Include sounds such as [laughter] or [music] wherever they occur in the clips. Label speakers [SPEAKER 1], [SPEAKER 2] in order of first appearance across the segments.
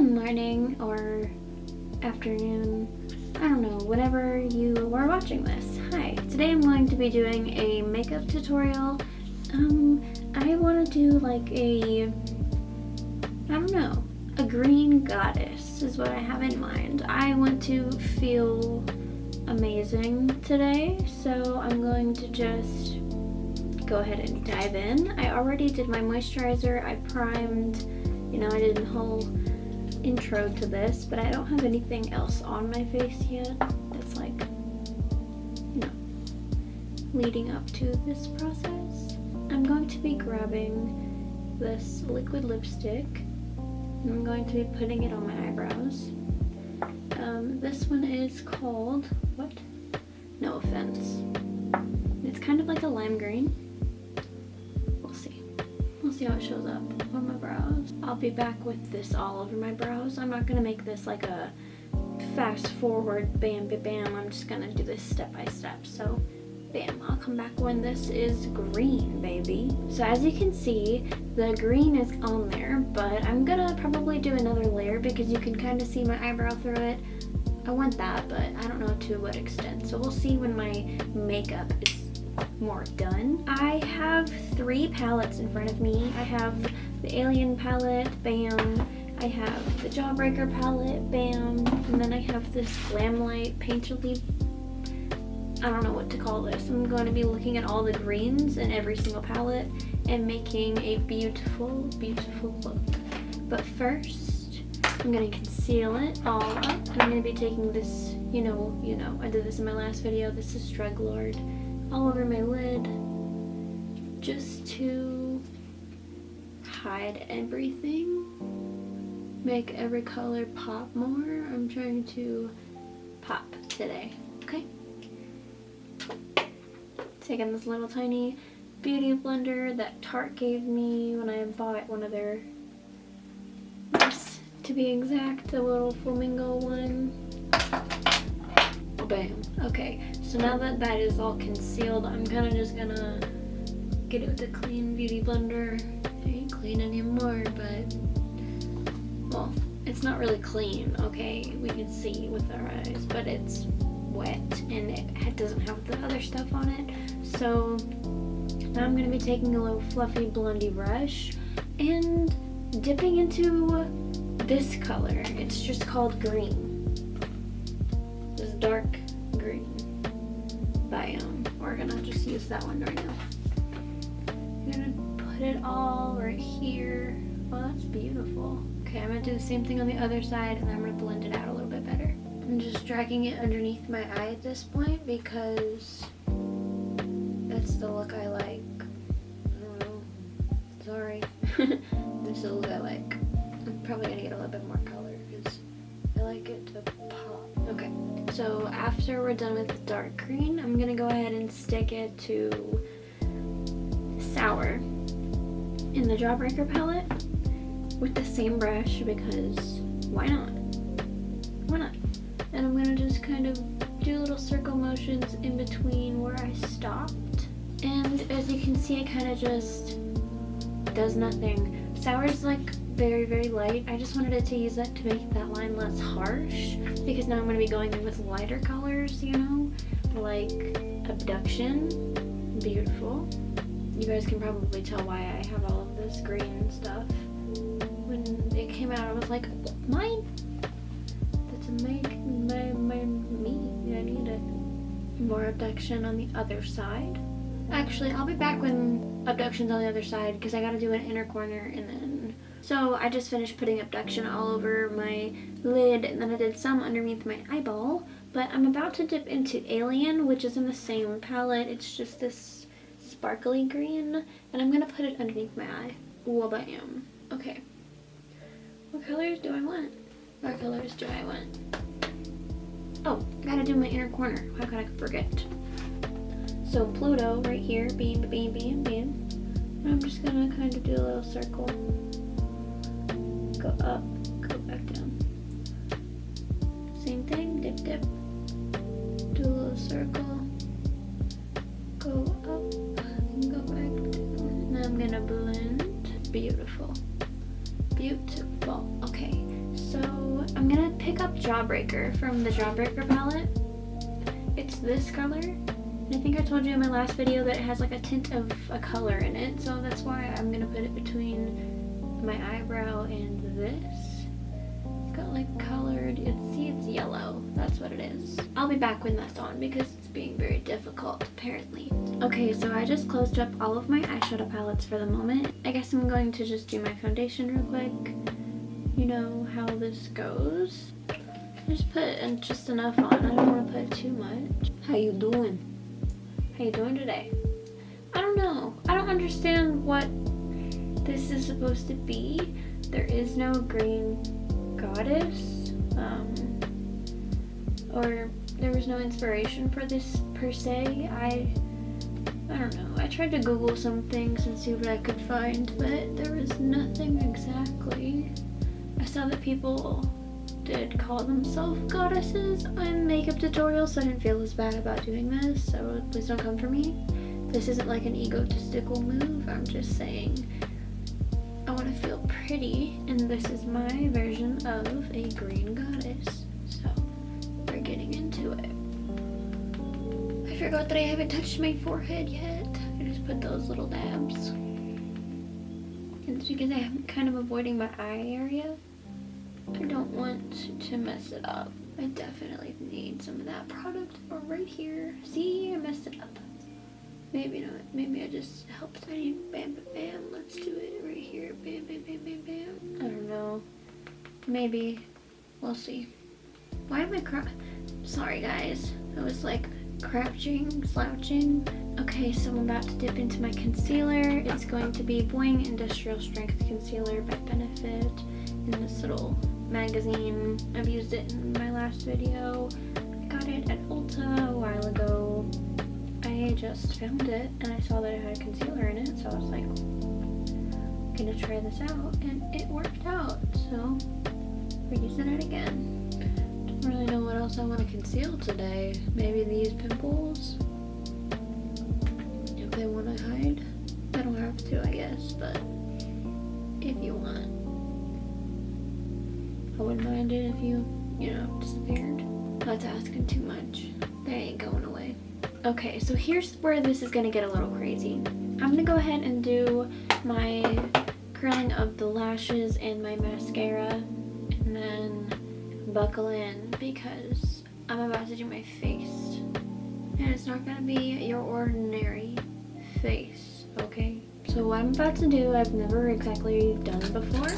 [SPEAKER 1] Morning or afternoon, I don't know, whenever you are watching this. Hi, today I'm going to be doing a makeup tutorial. Um, I want to do like a, I don't know, a green goddess is what I have in mind. I want to feel amazing today, so I'm going to just go ahead and dive in. I already did my moisturizer, I primed, you know, I did a whole intro to this, but I don't have anything else on my face yet that's like, you know, leading up to this process. I'm going to be grabbing this liquid lipstick and I'm going to be putting it on my eyebrows. Um, this one is called, what? No offense. It's kind of like a lime green. See how it shows up on my brows. I'll be back with this all over my brows. I'm not gonna make this like a fast forward bam bam bam. I'm just gonna do this step by step. So bam, I'll come back when this is green, baby. So as you can see, the green is on there, but I'm gonna probably do another layer because you can kind of see my eyebrow through it. I want that, but I don't know to what extent. So we'll see when my makeup is more done. I have three palettes in front of me. I have the Alien palette, bam. I have the Jawbreaker palette, bam. And then I have this Glamlite Painterly I don't know what to call this. I'm going to be looking at all the greens in every single palette and making a beautiful, beautiful look. But first, I'm going to conceal it all up. I'm going to be taking this, you know, you know, I did this in my last video. This is Drug Lord all over my lid just to hide everything. Make every color pop more. I'm trying to pop today, okay? Taking this little tiny beauty blender that Tarte gave me when I bought one of their, to be exact, the little flamingo one. Bam. Okay, so now that that is all concealed, I'm kind of just gonna get it with a clean beauty blender. It ain't clean anymore, but, well, it's not really clean, okay? We can see with our eyes, but it's wet and it doesn't have the other stuff on it. So now I'm gonna be taking a little fluffy blondie brush and dipping into this color. It's just called green. This dark that one right now. I'm gonna put it all right here. Oh, that's beautiful. Okay, I'm gonna do the same thing on the other side and I'm gonna blend it out a little bit better. I'm just dragging it underneath my eye at this point because that's the look I like. I know. Sorry. [laughs] that's the look I like. I'm probably gonna get a little bit more color because I like it to so after we're done with dark green, I'm gonna go ahead and stick it to Sour in the Jawbreaker palette with the same brush because why not? Why not? And I'm gonna just kind of do little circle motions in between where I stopped. And as you can see, it kind of just does nothing. Sour's like very, very light. I just wanted to use that to make that line less harsh because now I'm going to be going in with lighter colors, you know, like Abduction, beautiful. You guys can probably tell why I have all of this green stuff. When it came out, I was like, mine? That's a make my, my, me. I need it. More Abduction on the other side. Actually, I'll be back when Abduction's on the other side because I got to do an inner corner and then so I just finished putting Abduction all over my lid and then I did some underneath my eyeball. But I'm about to dip into Alien, which is in the same palette. It's just this sparkly green. And I'm going to put it underneath my eye. Well, am. Okay. What colors do I want? What colors do I want? Oh, I gotta do my inner corner. How could I forget? So Pluto right here, beam, beam, beam, beam. I'm just gonna kind of do a little circle go up, go back down. Same thing, dip, dip. Do a little circle. Go up and go back down. Now I'm gonna blend. Beautiful. Beautiful. Okay, so I'm gonna pick up Jawbreaker from the Jawbreaker palette. It's this color. I think I told you in my last video that it has like a tint of a color in it, so that's why I'm gonna put it between my eyebrow and this. It's got like colored, it's, see it's yellow, that's what it is. I'll be back when that's on because it's being very difficult apparently. Okay, so I just closed up all of my eyeshadow palettes for the moment. I guess I'm going to just do my foundation real quick. You know how this goes. Just put just enough on, I don't want to put too much. How you doing? How you doing today? I don't know. I don't understand what this is supposed to be. There is no green goddess. Um, or there was no inspiration for this per se. I I don't know. I tried to Google some things and see what I could find, but there was nothing exactly. I saw that people did call themselves goddesses on makeup tutorials, so I didn't feel as bad about doing this, so please don't come for me. This isn't like an egotistical move, I'm just saying want to feel pretty, and this is my version of a green goddess. So, we're getting into it. I forgot that I haven't touched my forehead yet. I just put those little dabs. It's because I'm kind of avoiding my eye area. I don't want to mess it up. I definitely need some of that product right here. See, I messed it up. Maybe not. Maybe I just helped. I need bam, bam, bam. Let's do it right here. Bam, bam, bam, bam, bam. I don't know. Maybe. We'll see. Why am I cry? Sorry, guys. I was like crouching, slouching. Okay, so I'm about to dip into my concealer. It's going to be Boing Industrial Strength Concealer by Benefit in this little magazine. I've used it in my last video. I got it at Ulta a while ago. Just found it and I saw that it had concealer in it, so I was like, I'm gonna try this out, and it worked out, so we're using it again. Don't really know what else I want to conceal today. Maybe these pimples, if they want to hide. I don't have to, I guess, but if you want. I wouldn't mind it if you, you know, disappeared. That's asking too much. They ain't going away. Okay, so here's where this is gonna get a little crazy. I'm gonna go ahead and do my curling of the lashes and my mascara and then buckle in because I'm about to do my face. And it's not gonna be your ordinary face, okay? So what I'm about to do, I've never exactly done before.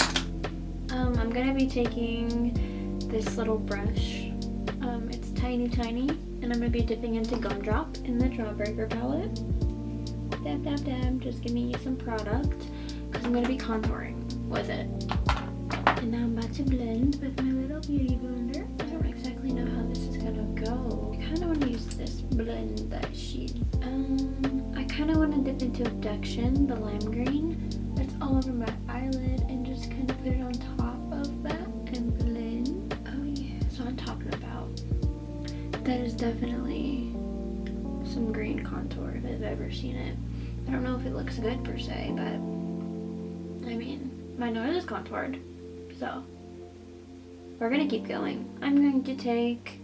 [SPEAKER 1] Um, I'm gonna be taking this little brush. Um, it's tiny, tiny, and I'm gonna be dipping into Gumdrop in the Jawbreaker palette. Dab, dab, dab, just giving you some product, because I'm gonna be contouring with it. And now I'm about to blend with my little beauty blender. I don't exactly know how this is gonna go. I kinda wanna use this blend that she, um, I kinda wanna dip into Abduction, the lime green. That's all over my eyelid and just kind of put it on top of That definitely some green contour if I've ever seen it. I don't know if it looks good per se, but I mean, my nose is contoured, so we're gonna keep going. I'm going to take,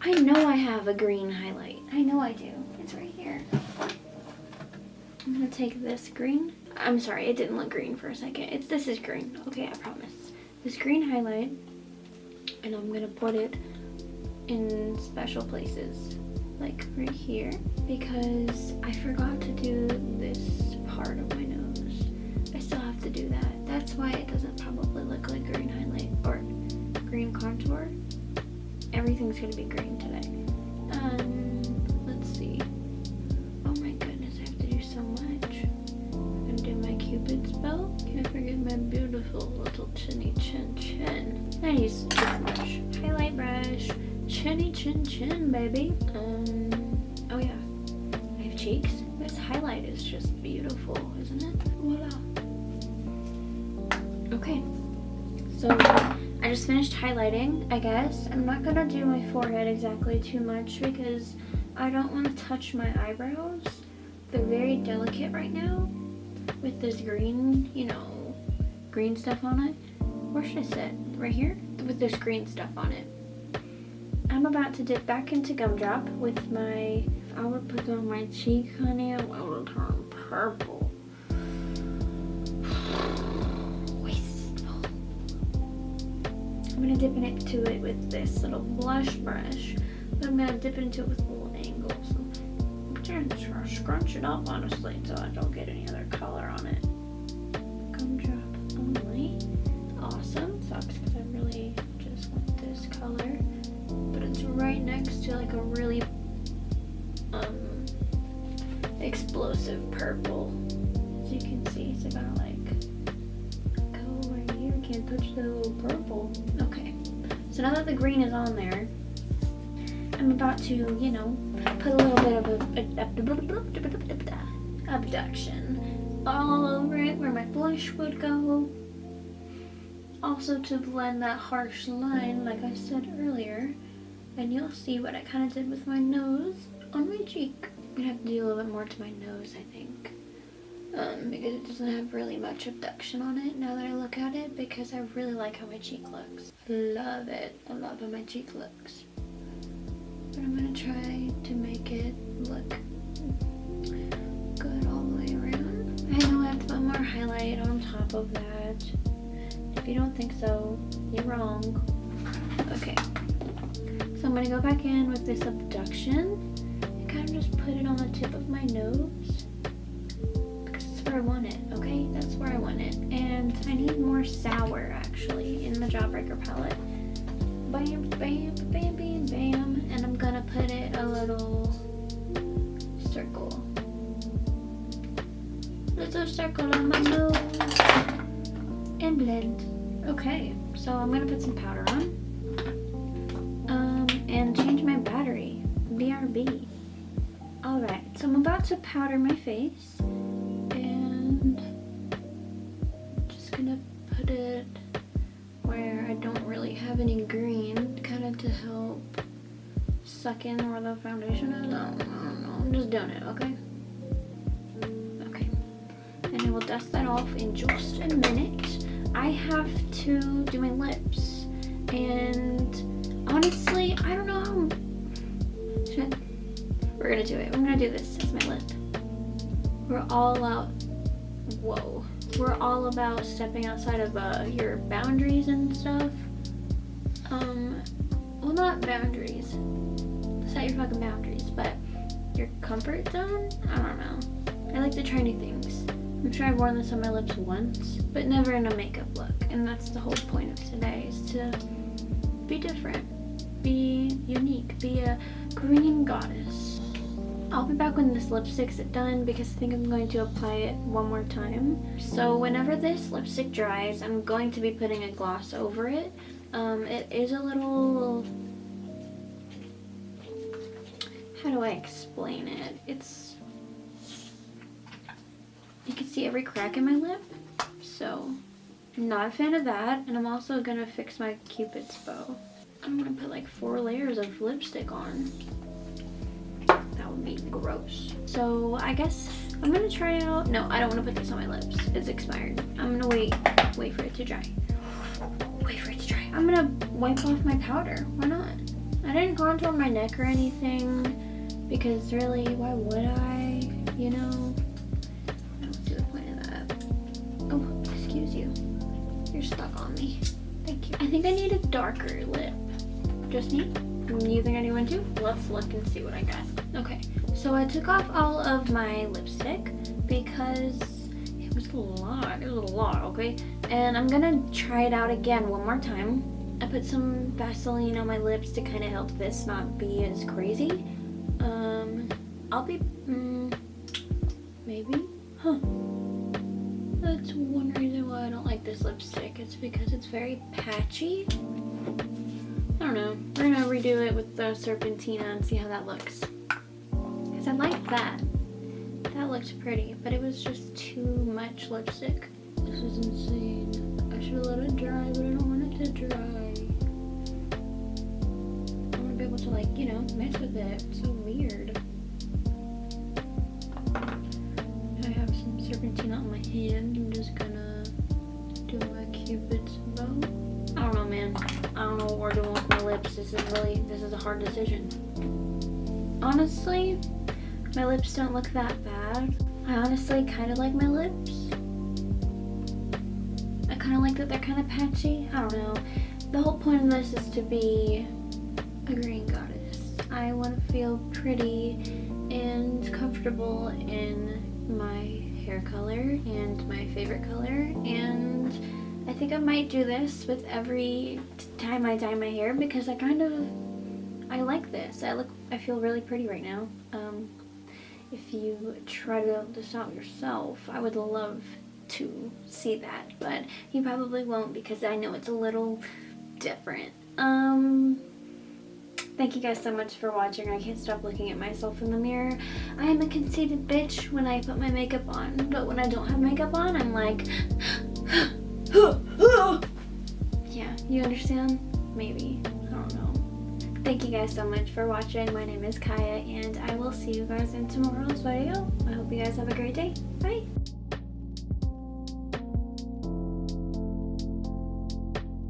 [SPEAKER 1] I know I have a green highlight. I know I do. It's right here. I'm gonna take this green. I'm sorry, it didn't look green for a second. It's This is green. Okay, I promise. This green highlight, and I'm gonna put it in special places like right here because I forgot to do this part of my nose. I still have to do that. That's why it doesn't probably look like green highlight or green contour. Everything's gonna be green today. Um, oh yeah, I have cheeks. This highlight is just beautiful, isn't it? Voila. Okay, so I just finished highlighting, I guess. I'm not gonna do my forehead exactly too much because I don't want to touch my eyebrows. They're very delicate right now with this green, you know, green stuff on it. where should I sit? Right here? With this green stuff on it. I'm about to dip back into gumdrop with my, if I will put on my cheek, honey, it will turn purple. [sighs] I'm gonna dip into it with this little blush brush, but I'm gonna dip into it with a little angle. So I'm trying to scrunch it up, honestly, so I don't get any other color on it. So now that the green is on there, I'm about to, you know, put a little bit of a, abduction all over it where my blush would go. Also to blend that harsh line, like I said earlier. And you'll see what I kind of did with my nose on my cheek. I'm gonna have to do a little bit more to my nose, I think. Um, because it doesn't have really much abduction on it now that I look at it because I really like how my cheek looks. Love it. I love how my cheek looks. But I'm gonna try to make it look good all the way around. I know I have to put more highlight on top of that. If you don't think so, you're wrong. Okay. So I'm gonna go back in with this abduction and kind of just put it on the tip of my nose I want it, okay? That's where I want it. And I need more sour actually in the Jawbreaker palette. Bam, bam, bam, bam, bam. And I'm gonna put it a little circle. Little circle on my nose and blend. Okay, so I'm gonna put some powder on Um, and change my battery. BRB. Alright, so I'm about to powder my face suck in where the foundation is. No, no, no, I'm just doing it, okay? Okay. And I will dust that off in just a minute. I have to do my lips and honestly, I don't know we're gonna do it. I'm gonna do this as my lip. We're all out. Whoa. We're all about stepping outside of uh, your boundaries and stuff. Um, well, not boundaries. Set your fucking boundaries, but your comfort zone? I don't know. I like to try new things. I'm sure I've worn this on my lips once, but never in a makeup look. And that's the whole point of today, is to be different be unique, be a green goddess. I'll be back when this lipstick's done because I think I'm going to apply it one more time. So whenever this lipstick dries, I'm going to be putting a gloss over it. Um, it is a little... How do I explain it? It's... You can see every crack in my lip. So, I'm not a fan of that. And I'm also to fix my cupid's bow. I'm gonna put like four layers of lipstick on. That would be gross. So I guess I'm gonna try out, no, I don't wanna put this on my lips. It's expired. I'm gonna wait, wait for it to dry. Wait for it to dry. I'm gonna wipe off my powder. Why not? I didn't contour my neck or anything because really, why would I? You know? I don't see the point of that. Oh, excuse you. You're stuck on me. Thank you. I think I need a darker lip. Just me? You think anyone too? Let's look and see what I got. Okay, so I took off all of my lipstick because it was a lot, it was a lot, okay? And I'm gonna try it out again one more time. I put some Vaseline on my lips to kind of help this not be as crazy. Um, I'll be, mm, maybe, huh. That's one reason why I don't like this lipstick. It's because it's very patchy. I don't know. We're gonna redo it with the Serpentina and see how that looks. Because I like that. That looked pretty, but it was just too much lipstick. This is insane. I should let it dry, but I don't want it to dry. I want to be able to like, you know, mess with it. So hard decision. Honestly, my lips don't look that bad. I honestly kind of like my lips. I kind of like that they're kind of patchy. I don't know. The whole point of this is to be a green goddess. I want to feel pretty and comfortable in my hair color and my favorite color and I think I might do this with every time I dye my hair because I kind of I like this. I look I feel really pretty right now. Um, if you try to build this out yourself, I would love to see that, but you probably won't because I know it's a little different. Um, thank you guys so much for watching. I can't stop looking at myself in the mirror. I am a conceited bitch when I put my makeup on, but when I don't have makeup on, I'm like, yeah, you understand? Maybe. Thank you guys so much for watching. My name is Kaya, and I will see you guys in tomorrow's video. I hope you guys have a great day. Bye!